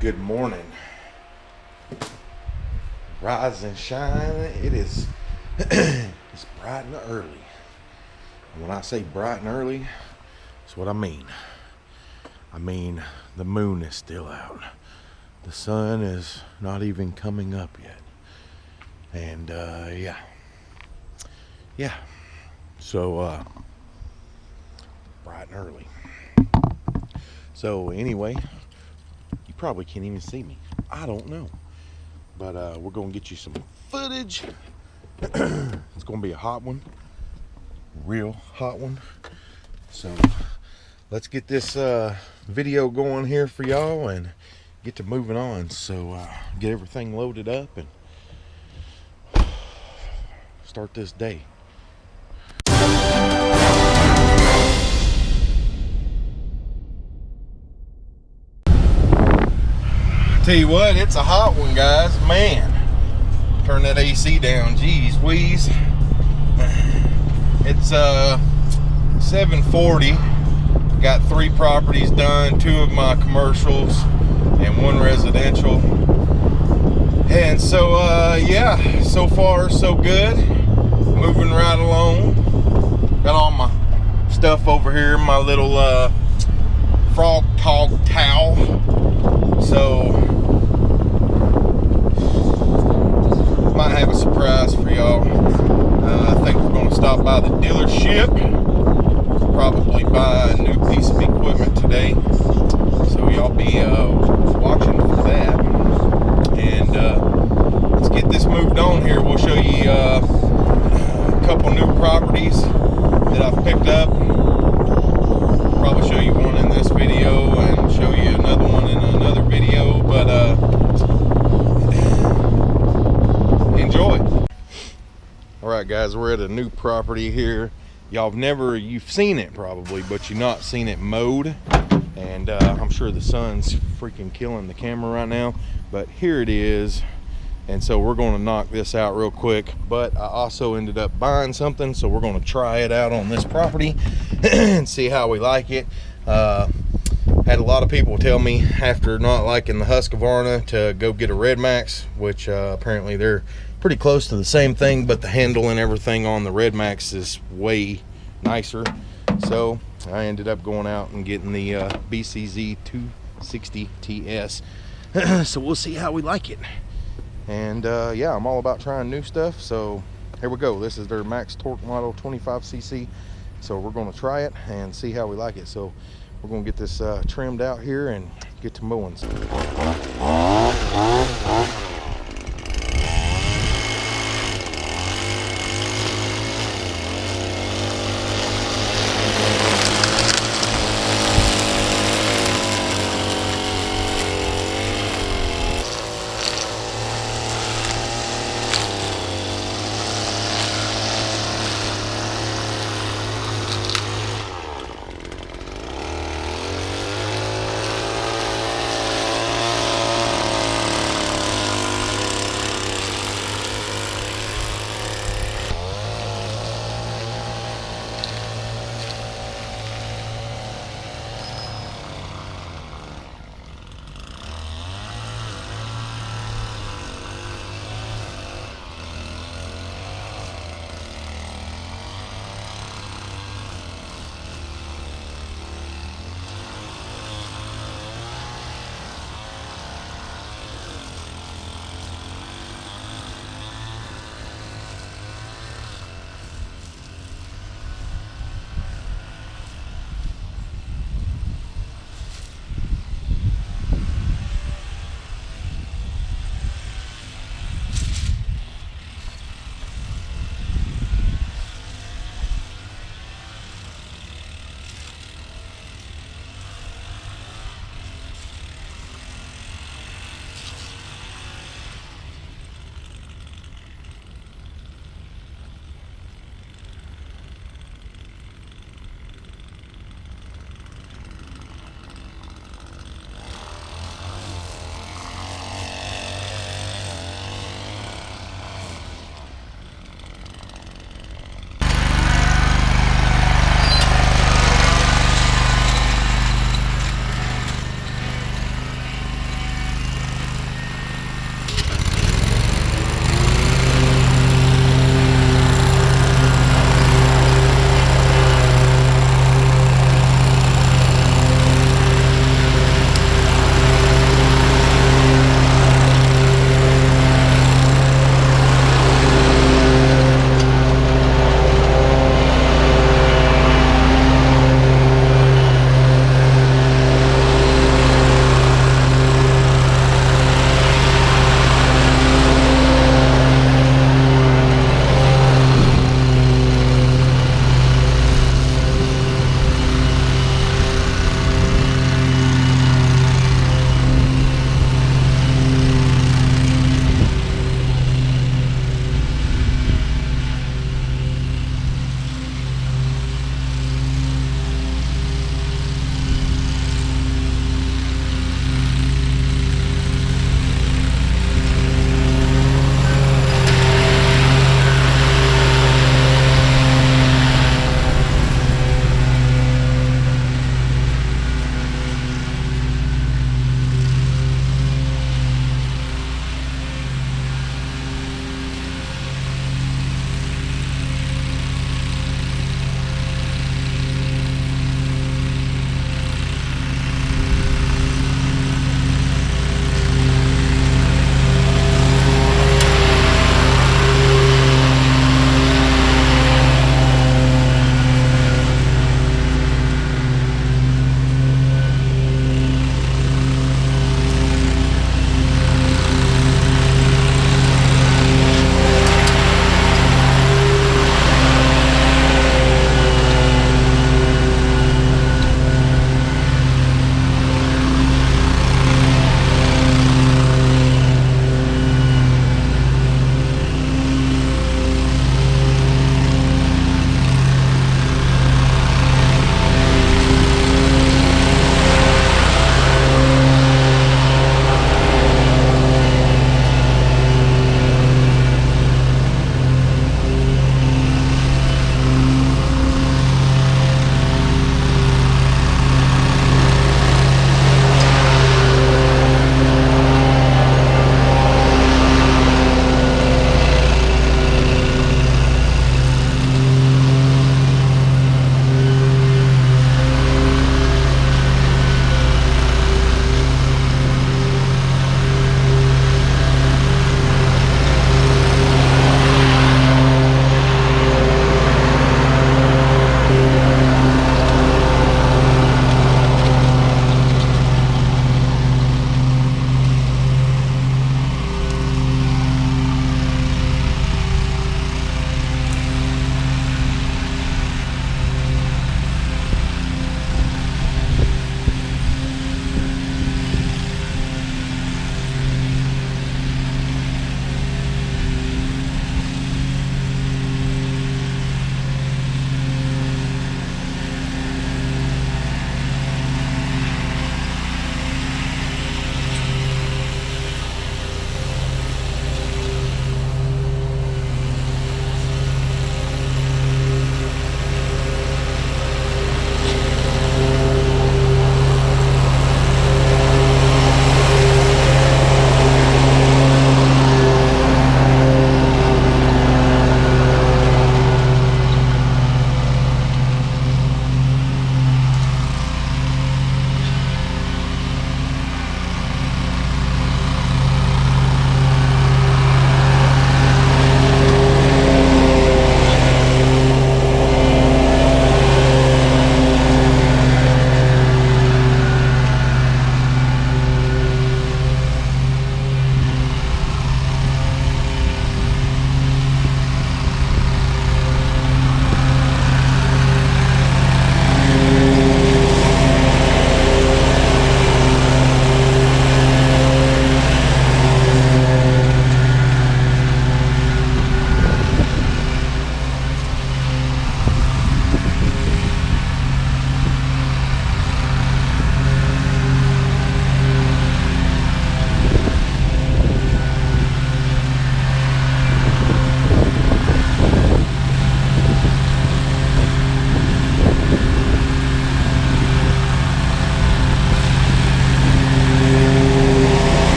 Good morning. Rise and shine. It is it's bright and early. And when I say bright and early, it's what I mean. I mean the moon is still out. The sun is not even coming up yet. And uh yeah. Yeah. So uh bright and early. So anyway, probably can't even see me. I don't know. But uh, we're gonna get you some footage. it's gonna be a hot one, real hot one. So let's get this uh, video going here for y'all and get to moving on. So uh, get everything loaded up and start this day. Tell you what, it's a hot one, guys. Man, turn that AC down. Geez, wheeze. It's uh 740. Got three properties done, two of my commercials and one residential. And so uh yeah, so far so good. Moving right along. Got all my stuff over here, my little uh frog tog towel. So might have a surprise for y'all. Uh, I think we're going to stop by the dealership, probably buy a new piece of equipment today. So y'all be uh, watching for that. And uh, let's get this moved on here. We'll show you uh, a couple new properties that I've picked up. Probably show you one in this video and show you another one in another video. But uh, enjoy. All right, guys, we're at a new property here. Y'all have never, you've seen it probably, but you've not seen it mowed. And uh, I'm sure the sun's freaking killing the camera right now, but here it is. And so we're going to knock this out real quick. But I also ended up buying something, so we're going to try it out on this property and see how we like it. Uh, had a lot of people tell me after not liking the Husqvarna to go get a RedMax, which uh, apparently they're pretty close to the same thing, but the handle and everything on the RedMax is way nicer. So I ended up going out and getting the uh, BCZ 260 TS. so we'll see how we like it. And uh, yeah, I'm all about trying new stuff. So here we go. This is their max torque model 25cc. So we're going to try it and see how we like it. So we're going to get this uh, trimmed out here and get to mowing.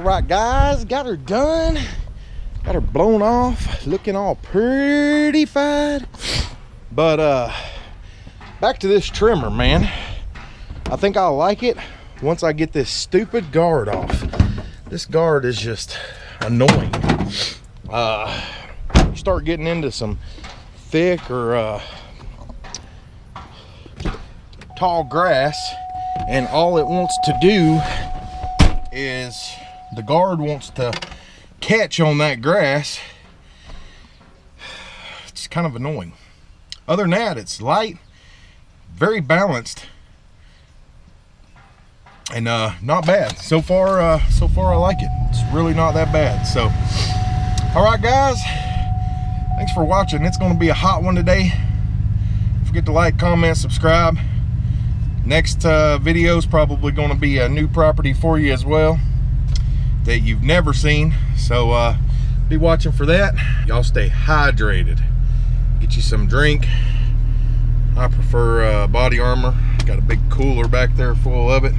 Right, guys, got her done. Got her blown off, looking all pretty fine. But uh, back to this trimmer, man. I think I'll like it once I get this stupid guard off. This guard is just annoying. Uh, you start getting into some thick or uh, tall grass and all it wants to do is the guard wants to catch on that grass. It's kind of annoying. Other than that it's light very balanced and uh not bad. So far uh so far i like it. It's really not that bad. So all right guys. Thanks for watching. It's going to be a hot one today. Don't forget to like comment subscribe. Next uh, video is probably going to be a new property for you as well that you've never seen. So uh, be watching for that. Y'all stay hydrated. Get you some drink. I prefer uh, BodyArmor. Got a big cooler back there full of it.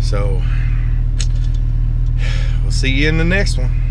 So we'll see you in the next one